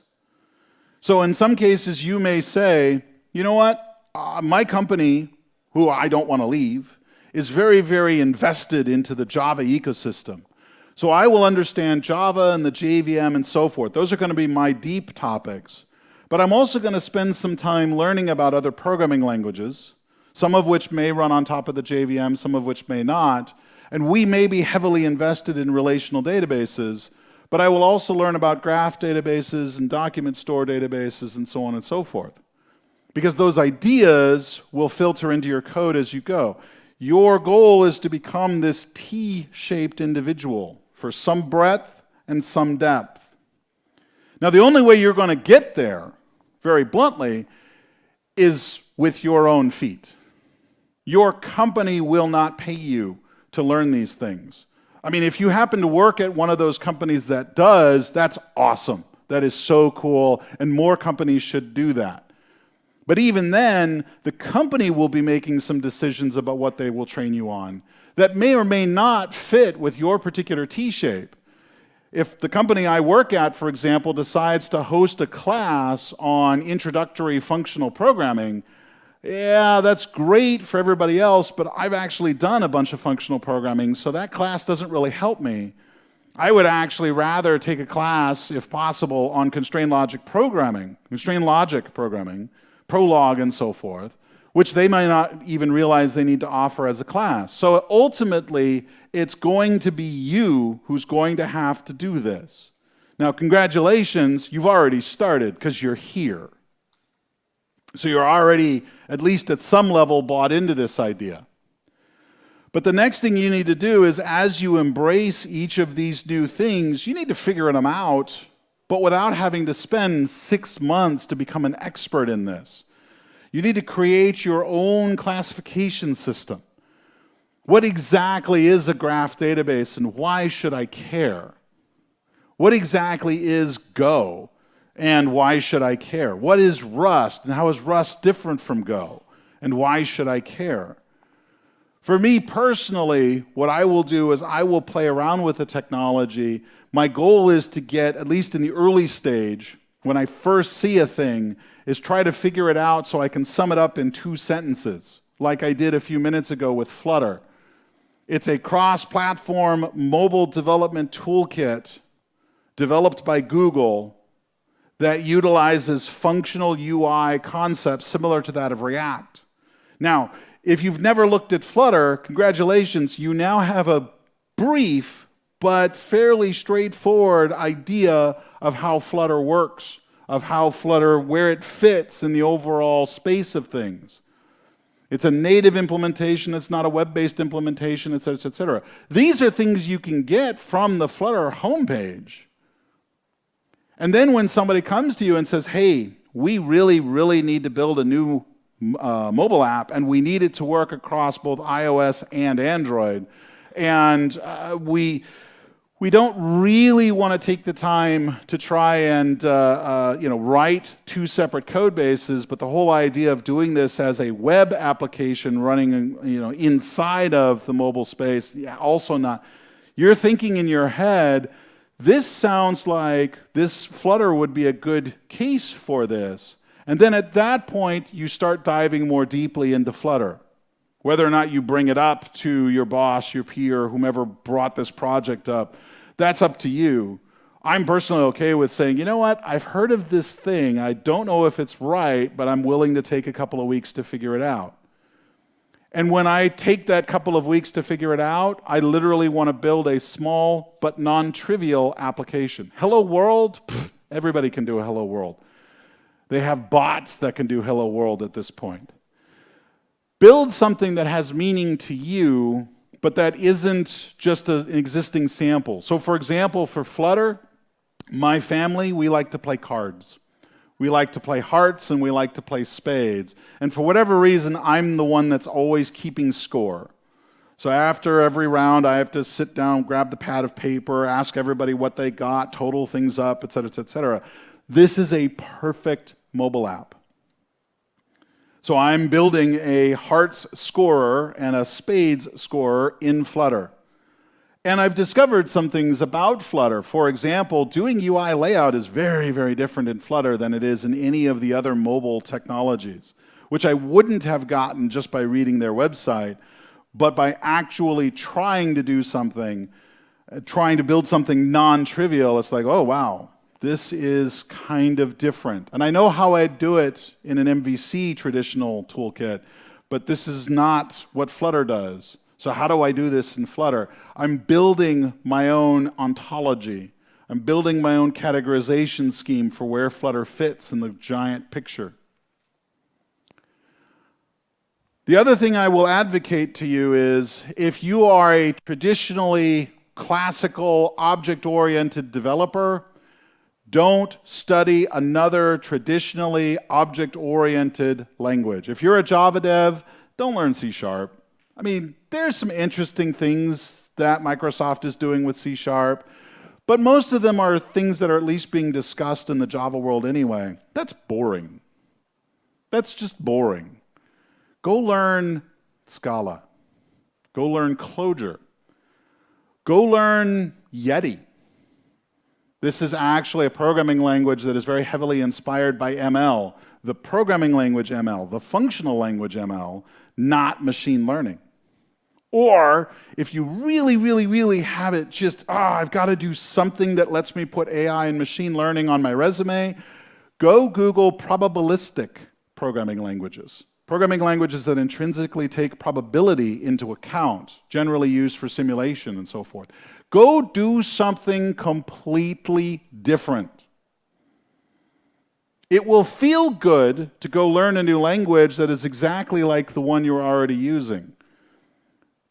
So in some cases, you may say, you know what, uh, my company, who I don't want to leave, is very, very invested into the Java ecosystem. So I will understand Java and the JVM and so forth. Those are going to be my deep topics. But I'm also going to spend some time learning about other programming languages, some of which may run on top of the JVM, some of which may not. And we may be heavily invested in relational databases, but I will also learn about graph databases and document store databases and so on and so forth. Because those ideas will filter into your code as you go. Your goal is to become this T-shaped individual for some breadth and some depth. Now, the only way you're going to get there, very bluntly, is with your own feet. Your company will not pay you to learn these things. I mean, if you happen to work at one of those companies that does, that's awesome. That is so cool, and more companies should do that. But even then, the company will be making some decisions about what they will train you on that may or may not fit with your particular T shape. If the company I work at, for example, decides to host a class on introductory functional programming, yeah, that's great for everybody else, but I've actually done a bunch of functional programming, so that class doesn't really help me. I would actually rather take a class, if possible, on constrained logic programming, constrained logic programming, Prolog and so forth, which they might not even realize they need to offer as a class. So ultimately, it's going to be you who's going to have to do this. Now, congratulations, you've already started because you're here. So you're already, at least at some level, bought into this idea. But the next thing you need to do is as you embrace each of these new things, you need to figure them out, but without having to spend six months to become an expert in this. You need to create your own classification system. What exactly is a graph database and why should I care? What exactly is Go and why should I care? What is Rust and how is Rust different from Go and why should I care? For me personally, what I will do is I will play around with the technology. My goal is to get, at least in the early stage, when I first see a thing, is try to figure it out so I can sum it up in two sentences, like I did a few minutes ago with Flutter. It's a cross platform mobile development toolkit developed by Google that utilizes functional UI concepts similar to that of React. Now, if you've never looked at Flutter, congratulations, you now have a brief but fairly straightforward idea of how Flutter works, of how Flutter, where it fits in the overall space of things. It's a native implementation, it's not a web-based implementation, et cetera, et cetera. These are things you can get from the Flutter homepage. And then when somebody comes to you and says, hey, we really, really need to build a new uh, mobile app, and we need it to work across both iOS and Android. And uh, we, we don't really want to take the time to try and uh, uh, you know, write two separate code bases, but the whole idea of doing this as a web application running you know, inside of the mobile space, yeah, also not. You're thinking in your head, this sounds like this Flutter would be a good case for this. And then at that point, you start diving more deeply into Flutter. Whether or not you bring it up to your boss, your peer, whomever brought this project up, that's up to you. I'm personally okay with saying, you know what, I've heard of this thing. I don't know if it's right, but I'm willing to take a couple of weeks to figure it out. And when I take that couple of weeks to figure it out, I literally want to build a small but non trivial application. Hello World? Pfft, everybody can do a Hello World. They have bots that can do hello world at this point. Build something that has meaning to you, but that isn't just an existing sample. So for example, for Flutter, my family, we like to play cards. We like to play hearts and we like to play spades. And for whatever reason, I'm the one that's always keeping score. So after every round, I have to sit down, grab the pad of paper, ask everybody what they got, total things up, et cetera, et cetera. This is a perfect mobile app. So I'm building a hearts scorer and a spades scorer in Flutter. And I've discovered some things about Flutter. For example, doing UI layout is very, very different in Flutter than it is in any of the other mobile technologies, which I wouldn't have gotten just by reading their website, but by actually trying to do something, uh, trying to build something non-trivial. It's like, oh, wow, this is kind of different. And I know how I'd do it in an MVC traditional toolkit, but this is not what Flutter does. So how do I do this in Flutter? I'm building my own ontology. I'm building my own categorization scheme for where Flutter fits in the giant picture. The other thing I will advocate to you is if you are a traditionally classical object-oriented developer, don't study another traditionally object-oriented language. If you're a Java dev, don't learn C Sharp. I mean, there's some interesting things that Microsoft is doing with C Sharp, but most of them are things that are at least being discussed in the Java world anyway. That's boring. That's just boring. Go learn Scala. Go learn Clojure. Go learn Yeti. This is actually a programming language that is very heavily inspired by ML, the programming language ML, the functional language ML, not machine learning. Or if you really, really, really have it just, ah, oh, I've got to do something that lets me put AI and machine learning on my resume, go Google probabilistic programming languages. Programming languages that intrinsically take probability into account, generally used for simulation and so forth. Go do something completely different. It will feel good to go learn a new language that is exactly like the one you're already using.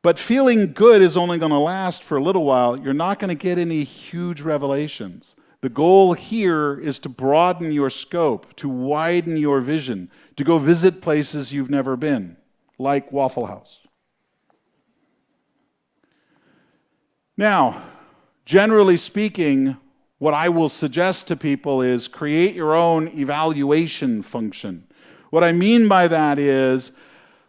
But feeling good is only going to last for a little while. You're not going to get any huge revelations. The goal here is to broaden your scope, to widen your vision, to go visit places you've never been, like Waffle House. Now, generally speaking, what I will suggest to people is create your own evaluation function. What I mean by that is,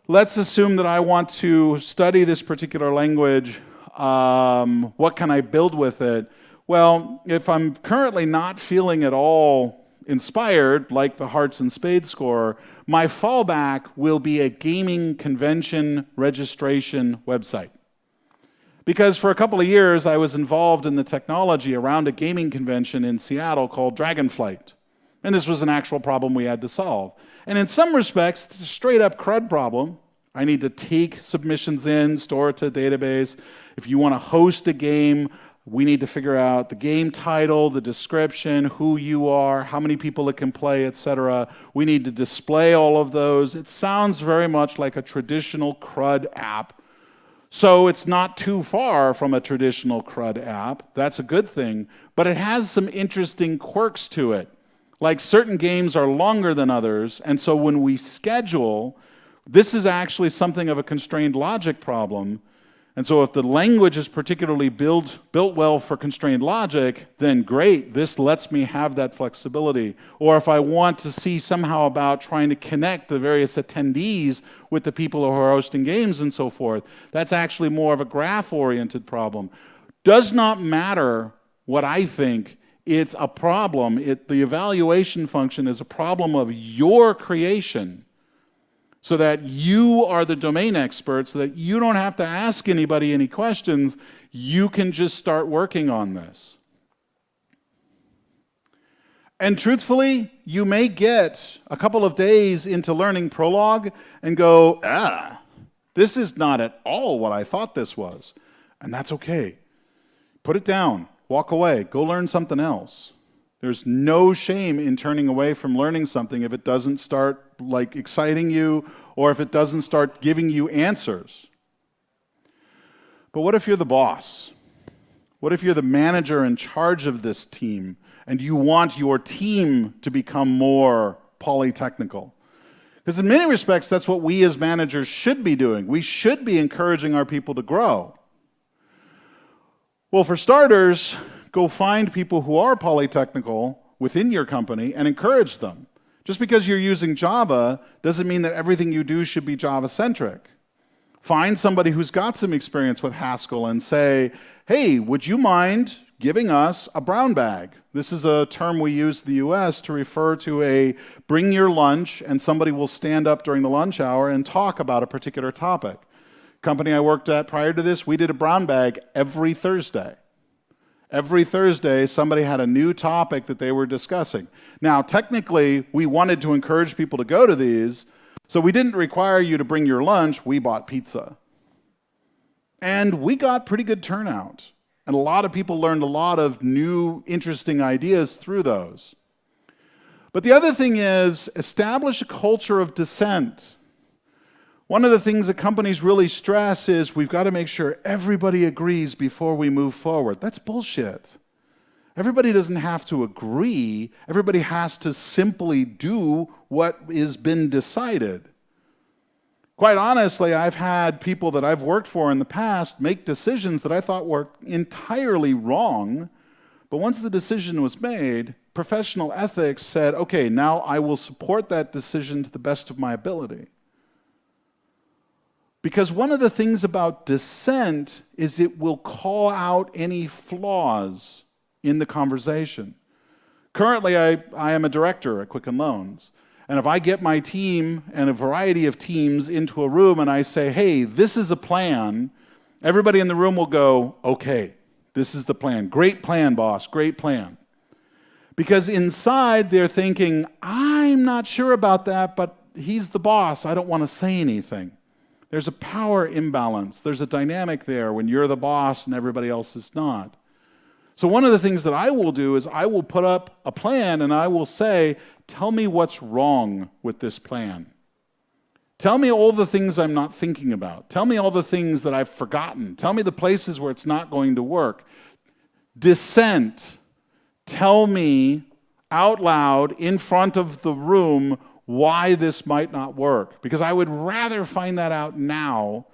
let's assume that I want to study this particular language. Um, what can I build with it? Well, if I'm currently not feeling at all inspired, like the Hearts and Spades score, my fallback will be a gaming convention registration website. Because for a couple of years, I was involved in the technology around a gaming convention in Seattle called Dragonflight. And this was an actual problem we had to solve. And in some respects, straight up CRUD problem. I need to take submissions in, store it to a database. If you want to host a game, we need to figure out the game title, the description, who you are, how many people it can play, etc. We need to display all of those. It sounds very much like a traditional CRUD app so it's not too far from a traditional CRUD app. That's a good thing. But it has some interesting quirks to it. Like certain games are longer than others. And so when we schedule, this is actually something of a constrained logic problem and so if the language is particularly built, built well for constrained logic, then great, this lets me have that flexibility. Or if I want to see somehow about trying to connect the various attendees with the people who are hosting games and so forth, that's actually more of a graph-oriented problem. Does not matter what I think, it's a problem. It, the evaluation function is a problem of your creation so that you are the domain expert, so that you don't have to ask anybody any questions. You can just start working on this. And truthfully, you may get a couple of days into learning Prolog and go, ah, this is not at all what I thought this was. And that's okay. Put it down, walk away, go learn something else. There's no shame in turning away from learning something if it doesn't start like exciting you or if it doesn't start giving you answers. But what if you're the boss? What if you're the manager in charge of this team and you want your team to become more polytechnical? Because in many respects, that's what we as managers should be doing. We should be encouraging our people to grow. Well, for starters, go find people who are polytechnical within your company and encourage them. Just because you're using Java doesn't mean that everything you do should be Java-centric. Find somebody who's got some experience with Haskell and say, hey, would you mind giving us a brown bag? This is a term we use in the US to refer to a bring your lunch and somebody will stand up during the lunch hour and talk about a particular topic. Company I worked at prior to this, we did a brown bag every Thursday. Every Thursday, somebody had a new topic that they were discussing. Now, technically, we wanted to encourage people to go to these, so we didn't require you to bring your lunch, we bought pizza. And we got pretty good turnout. And a lot of people learned a lot of new, interesting ideas through those. But the other thing is establish a culture of dissent. One of the things that companies really stress is we've got to make sure everybody agrees before we move forward. That's bullshit. Everybody doesn't have to agree. Everybody has to simply do what has been decided. Quite honestly, I've had people that I've worked for in the past make decisions that I thought were entirely wrong, but once the decision was made, professional ethics said, okay, now I will support that decision to the best of my ability. Because one of the things about dissent is it will call out any flaws in the conversation. Currently, I, I am a director at Quicken Loans. And if I get my team and a variety of teams into a room and I say, hey, this is a plan, everybody in the room will go, okay, this is the plan. Great plan, boss, great plan. Because inside they're thinking, I'm not sure about that, but he's the boss. I don't want to say anything. There's a power imbalance. There's a dynamic there when you're the boss and everybody else is not. So, one of the things that I will do is I will put up a plan and I will say, Tell me what's wrong with this plan. Tell me all the things I'm not thinking about. Tell me all the things that I've forgotten. Tell me the places where it's not going to work. Dissent. Tell me out loud in front of the room why this might not work. Because I would rather find that out now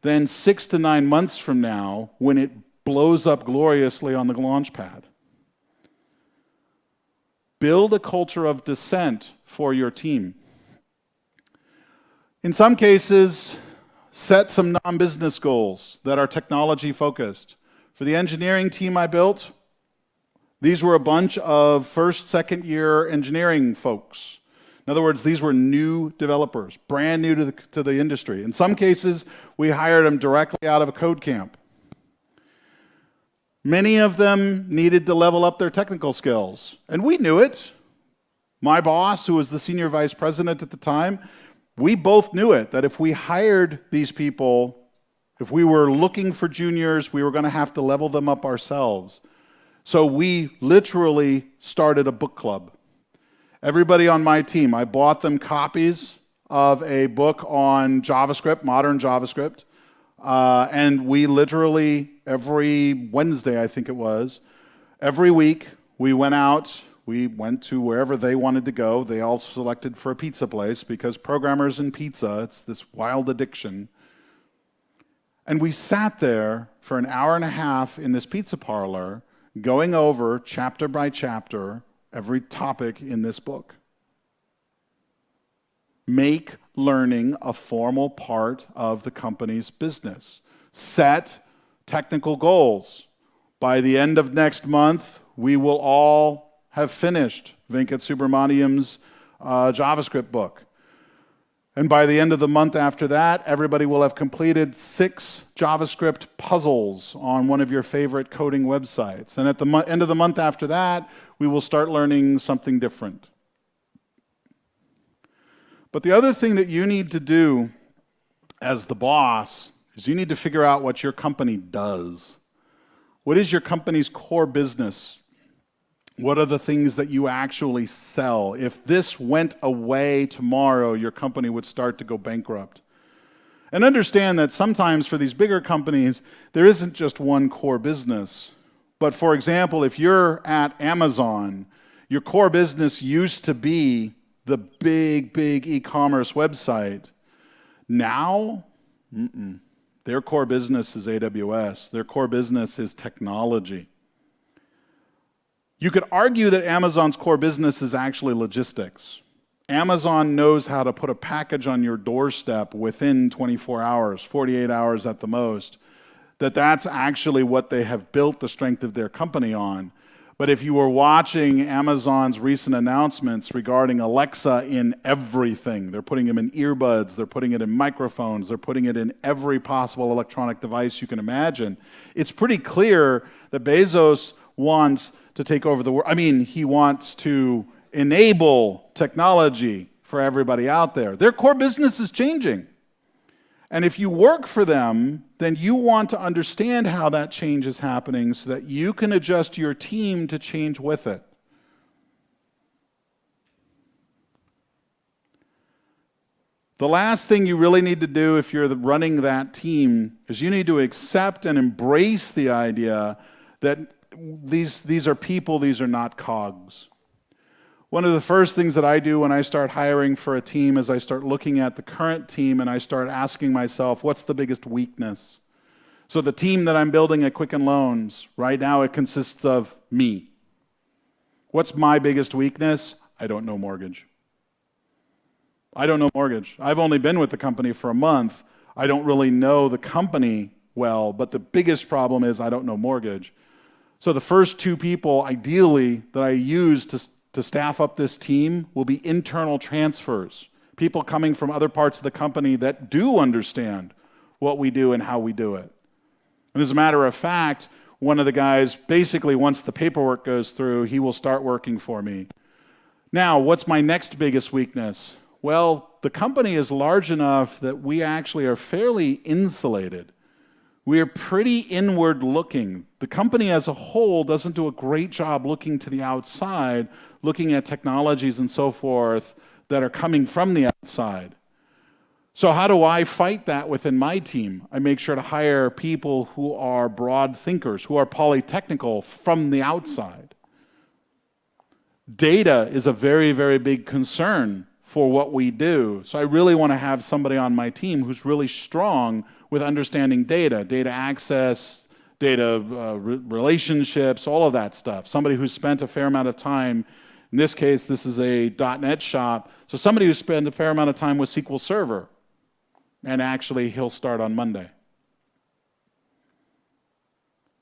than six to nine months from now when it blows up gloriously on the launch pad. Build a culture of dissent for your team. In some cases, set some non business goals that are technology focused. For the engineering team I built, these were a bunch of first, second year engineering folks. In other words, these were new developers, brand new to the, to the industry. In some cases, we hired them directly out of a code camp. Many of them needed to level up their technical skills, and we knew it. My boss, who was the senior vice president at the time, we both knew it that if we hired these people, if we were looking for juniors, we were going to have to level them up ourselves. So we literally started a book club. Everybody on my team, I bought them copies of a book on JavaScript, modern JavaScript. Uh, and we literally, every Wednesday, I think it was, every week, we went out, we went to wherever they wanted to go. They all selected for a pizza place because programmers and pizza, it's this wild addiction. And we sat there for an hour and a half in this pizza parlor, going over chapter by chapter every topic in this book. Make learning a formal part of the company's business. Set technical goals. By the end of next month, we will all have finished Venkat Subramaniam's uh, JavaScript book. And by the end of the month after that, everybody will have completed six JavaScript puzzles on one of your favorite coding websites. And at the end of the month after that, we will start learning something different. But the other thing that you need to do as the boss is you need to figure out what your company does. What is your company's core business? What are the things that you actually sell? If this went away tomorrow, your company would start to go bankrupt. And understand that sometimes for these bigger companies, there isn't just one core business. But for example, if you're at Amazon, your core business used to be the big, big e commerce website. Now, their core business is AWS, their core business is technology. You could argue that Amazon's core business is actually logistics. Amazon knows how to put a package on your doorstep within 24 hours, 48 hours at the most that that's actually what they have built the strength of their company on. But if you were watching Amazon's recent announcements regarding Alexa in everything, they're putting them in earbuds, they're putting it in microphones, they're putting it in every possible electronic device you can imagine. It's pretty clear that Bezos wants to take over the world. I mean, he wants to enable technology for everybody out there. Their core business is changing. And if you work for them, then you want to understand how that change is happening so that you can adjust your team to change with it. The last thing you really need to do if you're running that team is you need to accept and embrace the idea that these, these are people, these are not cogs. One of the first things that I do when I start hiring for a team is I start looking at the current team and I start asking myself, what's the biggest weakness? So, the team that I'm building at Quicken Loans, right now it consists of me. What's my biggest weakness? I don't know mortgage. I don't know mortgage. I've only been with the company for a month. I don't really know the company well, but the biggest problem is I don't know mortgage. So, the first two people, ideally, that I use to to staff up this team will be internal transfers, people coming from other parts of the company that do understand what we do and how we do it. And as a matter of fact, one of the guys, basically, once the paperwork goes through, he will start working for me. Now, what's my next biggest weakness? Well, the company is large enough that we actually are fairly insulated. We are pretty inward looking. The company as a whole doesn't do a great job looking to the outside, looking at technologies and so forth that are coming from the outside. So, how do I fight that within my team? I make sure to hire people who are broad thinkers, who are polytechnical from the outside. Data is a very, very big concern for what we do. So, I really want to have somebody on my team who's really strong with understanding data, data access, data uh, re relationships, all of that stuff. Somebody who's spent a fair amount of time. In this case, this is a .NET shop. So, somebody who's spent a fair amount of time with SQL Server and actually he'll start on Monday.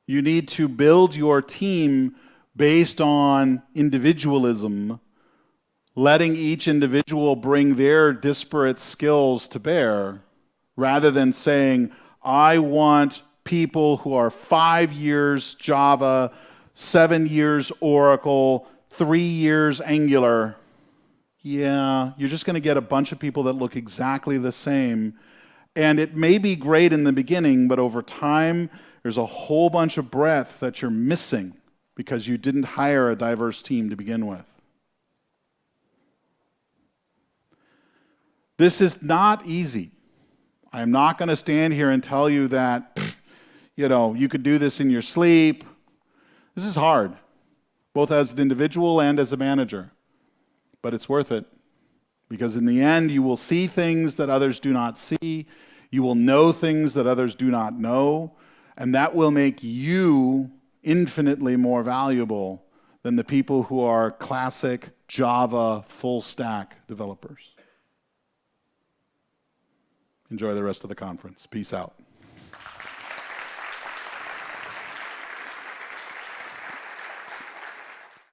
You need to build your team based on individualism, letting each individual bring their disparate skills to bear, rather than saying, I want people who are five years Java, seven years Oracle, three years Angular. Yeah, you're just going to get a bunch of people that look exactly the same and it may be great in the beginning, but over time, there's a whole bunch of breadth that you're missing because you didn't hire a diverse team to begin with. This is not easy. I'm not going to stand here and tell you that, you know, you could do this in your sleep. This is hard, both as an individual and as a manager, but it's worth it. Because in the end, you will see things that others do not see. You will know things that others do not know. And that will make you infinitely more valuable than the people who are classic Java full stack developers. Enjoy the rest of the conference. Peace out.